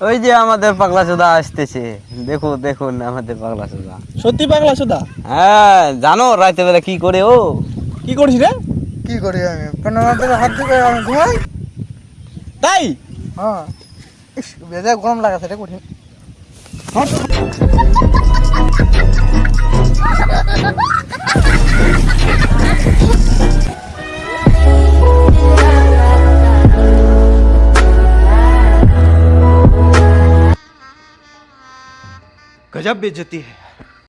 ওই যে আমাদের পাগলা সোদা আসতেছে। দেখো দেখুন আমাদের পাগলা সোদা সত্যি পাগলা সুদা হ্যাঁ জানো রাতে বেলা কি করে ও? কি করছি রে? কি করি আমি? হাত দিয়ে আমি ঘুমাই? তাই? হ্যাঁ। বেজা গরম লাগাছে রে কঠিন। गजब बेइज्जती है।